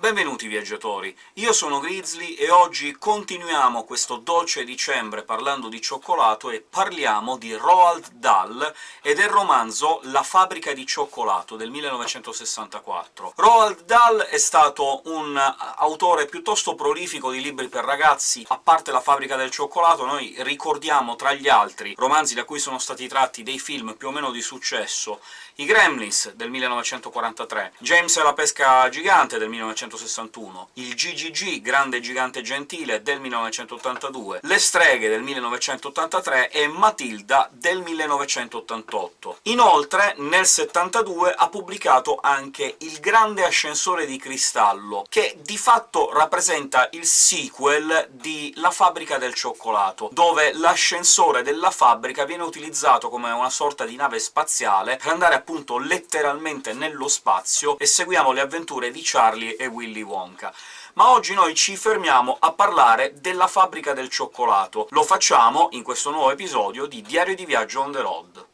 Benvenuti viaggiatori, io sono Grizzly e oggi continuiamo questo dolce dicembre parlando di cioccolato e parliamo di Roald Dahl e del romanzo La fabbrica di cioccolato del 1964. Roald Dahl è stato un autore piuttosto prolifico di libri per ragazzi, a parte La fabbrica del cioccolato noi ricordiamo tra gli altri romanzi da cui sono stati tratti dei film più o meno di successo, i Gremlins del 1943, James e la pesca gigante del 1961, il GGG, Grande Gigante Gentile, del 1982, Le streghe del 1983 e Matilda del 1988. Inoltre, nel 72 ha pubblicato anche Il grande ascensore di cristallo, che di fatto rappresenta il sequel di La fabbrica del cioccolato, dove l'ascensore della fabbrica viene utilizzato come una sorta di nave spaziale per andare appunto letteralmente nello spazio e seguiamo le avventure di Charlie e Willy Wonka. Ma oggi noi ci fermiamo a parlare della fabbrica del cioccolato. Lo facciamo in questo nuovo episodio di Diario di viaggio on the road.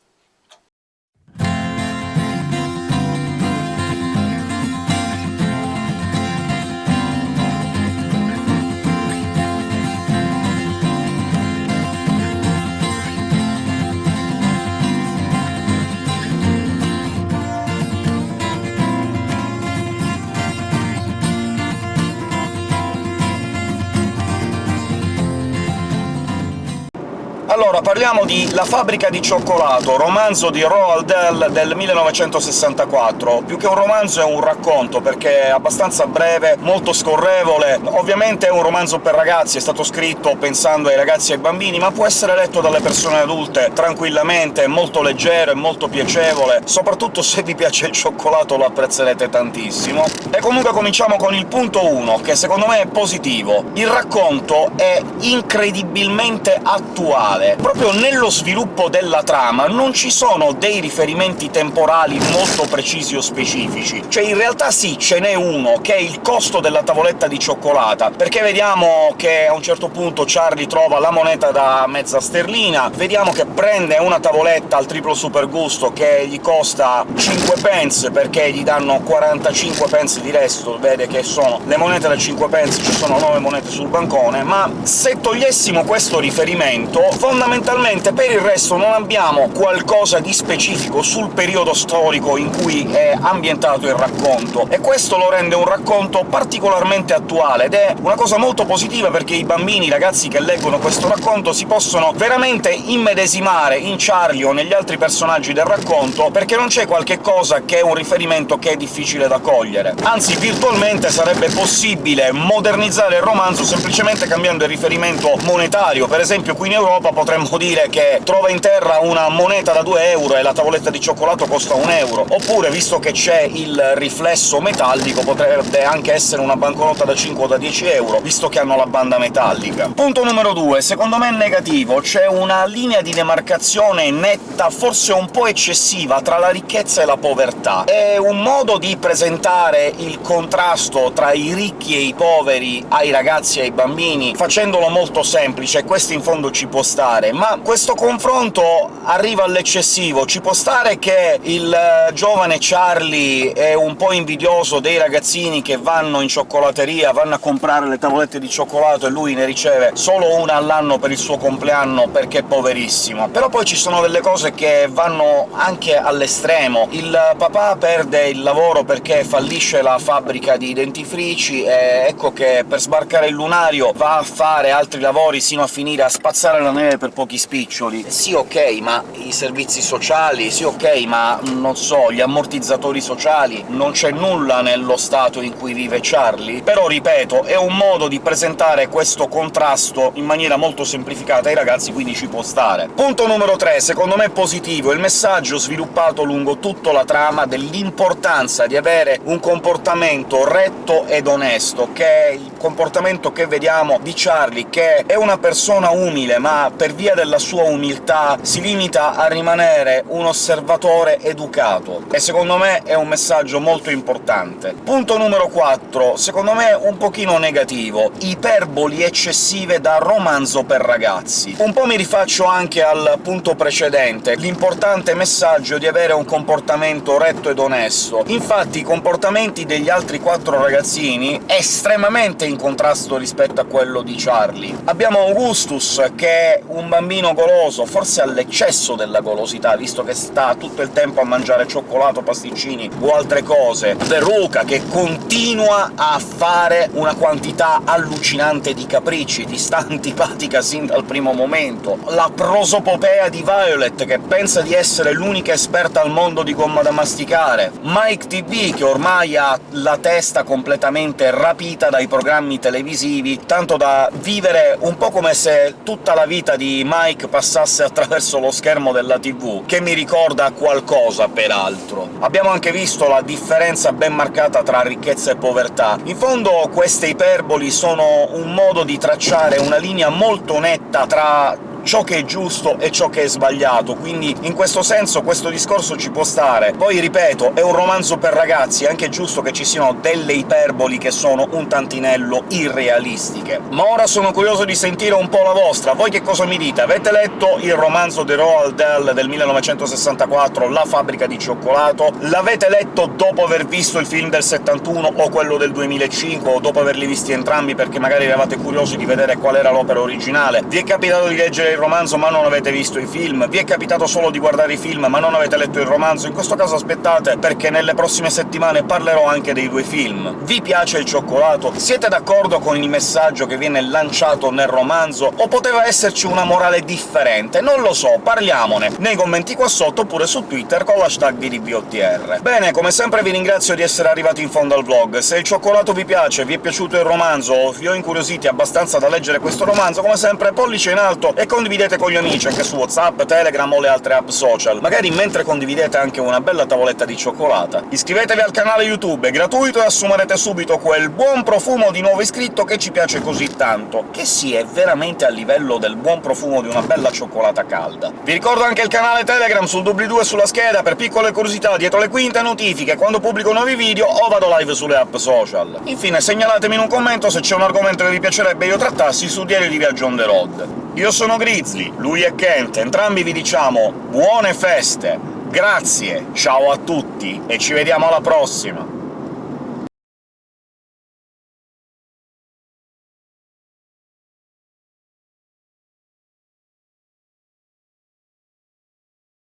Allora, parliamo di La fabbrica di cioccolato, romanzo di Roald Dahl del 1964. Più che un romanzo è un racconto, perché è abbastanza breve, molto scorrevole. Ovviamente è un romanzo per ragazzi, è stato scritto pensando ai ragazzi e ai bambini, ma può essere letto dalle persone adulte tranquillamente, è molto leggero, è molto piacevole, soprattutto se vi piace il cioccolato lo apprezzerete tantissimo. E comunque cominciamo con il punto 1, che secondo me è positivo. Il racconto è incredibilmente attuale, proprio nello sviluppo della trama non ci sono dei riferimenti temporali molto precisi o specifici. Cioè, in realtà sì, ce n'è uno, che è il costo della tavoletta di cioccolata, perché vediamo che a un certo punto Charlie trova la moneta da mezza sterlina, vediamo che prende una tavoletta al triplo super gusto che gli costa 5 pence, perché gli danno 45 pence di resto, vede che sono le monete da 5 pence, ci sono 9 monete sul bancone, ma se togliessimo questo riferimento, fondamentalmente per il resto non abbiamo qualcosa di specifico sul periodo storico in cui è ambientato il racconto, e questo lo rende un racconto particolarmente attuale, ed è una cosa molto positiva perché i bambini, i ragazzi che leggono questo racconto si possono veramente immedesimare in Charlie o negli altri personaggi del racconto, perché non c'è qualche cosa che è un riferimento che è difficile da cogliere. Anzi, virtualmente sarebbe possibile modernizzare il romanzo semplicemente cambiando il riferimento monetario. Per esempio qui in Europa potremmo dire che trova in terra una moneta da 2 euro e la tavoletta di cioccolato costa 1 euro, oppure, visto che c'è il riflesso metallico, potrebbe anche essere una banconota da 5 o da 10 euro, visto che hanno la banda metallica. Punto numero 2. Secondo me è negativo. C'è una linea di demarcazione netta, forse un po' eccessiva, tra la ricchezza e la povertà. È un modo di presentare il contrasto tra i ricchi e i poveri ai ragazzi e ai bambini, facendolo molto semplice, questo in fondo ci può stare ma questo confronto arriva all'eccessivo. Ci può stare che il eh, giovane Charlie è un po' invidioso dei ragazzini che vanno in cioccolateria, vanno a comprare le tavolette di cioccolato e lui ne riceve solo una all'anno per il suo compleanno perché è poverissimo. Però poi ci sono delle cose che vanno anche all'estremo. Il papà perde il lavoro perché fallisce la fabbrica di dentifrici, e ecco che per sbarcare il lunario va a fare altri lavori sino a finire a spazzare la neve per pochi spiccioli. Sì, ok, ma i servizi sociali, sì, ok, ma non so, gli ammortizzatori sociali... non c'è nulla nello stato in cui vive Charlie? Però, ripeto, è un modo di presentare questo contrasto in maniera molto semplificata ai ragazzi, quindi ci può stare. Punto numero 3, secondo me positivo, il messaggio sviluppato lungo tutta la trama dell'importanza di avere un comportamento retto ed onesto, che è il comportamento che vediamo di Charlie, che è una persona umile, ma per via della sua umiltà, si limita a rimanere un osservatore educato, e secondo me è un messaggio molto importante. Punto numero 4, secondo me un pochino negativo. Iperboli eccessive da romanzo per ragazzi. Un po' mi rifaccio anche al punto precedente, l'importante messaggio di avere un comportamento retto ed onesto. Infatti i comportamenti degli altri quattro ragazzini estremamente in contrasto rispetto a quello di Charlie. Abbiamo Augustus, che è un bambino goloso, forse all'eccesso della golosità, visto che sta tutto il tempo a mangiare cioccolato, pasticcini o altre cose. Veruca, che continua a fare una quantità allucinante di capricci, ti sta antipatica sin dal primo momento. La prosopopea di Violet, che pensa di essere l'unica esperta al mondo di gomma da masticare. Mike TV, che ormai ha la testa completamente rapita dai programmi televisivi, tanto da vivere un po' come se tutta la vita di Mike passasse attraverso lo schermo della TV, che mi ricorda qualcosa, peraltro. Abbiamo anche visto la differenza ben marcata tra ricchezza e povertà. In fondo queste iperboli sono un modo di tracciare una linea molto netta tra ciò che è giusto e ciò che è sbagliato, quindi in questo senso questo discorso ci può stare. Poi, ripeto, è un romanzo per ragazzi, è anche giusto che ci siano delle iperboli che sono un tantinello irrealistiche. Ma ora sono curioso di sentire un po' la vostra. Voi che cosa mi dite? Avete letto il romanzo di Roald Dahl del 1964, La fabbrica di cioccolato? L'avete letto dopo aver visto il film del 71 o quello del 2005, o dopo averli visti entrambi perché magari eravate curiosi di vedere qual era l'opera originale? Vi è capitato di leggere il romanzo ma non avete visto i film, vi è capitato solo di guardare i film ma non avete letto il romanzo, in questo caso aspettate, perché nelle prossime settimane parlerò anche dei due film. Vi piace il cioccolato? Siete d'accordo con il messaggio che viene lanciato nel romanzo, o poteva esserci una morale differente? Non lo so, parliamone nei commenti qua sotto, oppure su Twitter con l'hashtag VDBOTR. Bene, come sempre vi ringrazio di essere arrivati in fondo al vlog. Se il cioccolato vi piace, vi è piaciuto il romanzo, o vi ho incuriositi abbastanza da leggere questo romanzo, come sempre pollice in alto e condividete condividete con gli amici anche su WhatsApp, Telegram o le altre app social, magari mentre condividete anche una bella tavoletta di cioccolata. Iscrivetevi al canale YouTube, è gratuito e assumerete subito quel buon profumo di nuovo iscritto che ci piace così tanto, che sì, è veramente a livello del buon profumo di una bella cioccolata calda. Vi ricordo anche il canale Telegram sul doobly-doo e sulla scheda per piccole curiosità dietro le quinte notifiche quando pubblico nuovi video o vado live sulle app social. Infine segnalatemi in un commento se c'è un argomento che vi piacerebbe io trattassi su Diario di Viaggio on the road. Io sono Grizzly, lui è Kent, entrambi vi diciamo buone feste, grazie, ciao a tutti e ci vediamo alla prossima!